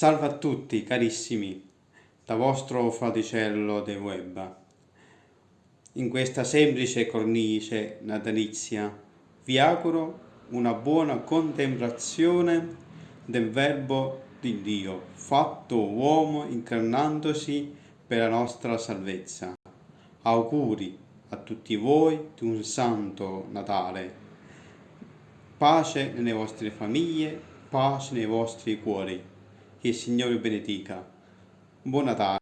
Salve a tutti carissimi, da vostro fraticello De Web. In questa semplice cornice natalizia vi auguro una buona contemplazione del Verbo di Dio, fatto uomo incarnandosi per la nostra salvezza. Auguri a tutti voi di un santo Natale. Pace nelle vostre famiglie, pace nei vostri cuori. Che il Signore benedica. Buon Natale.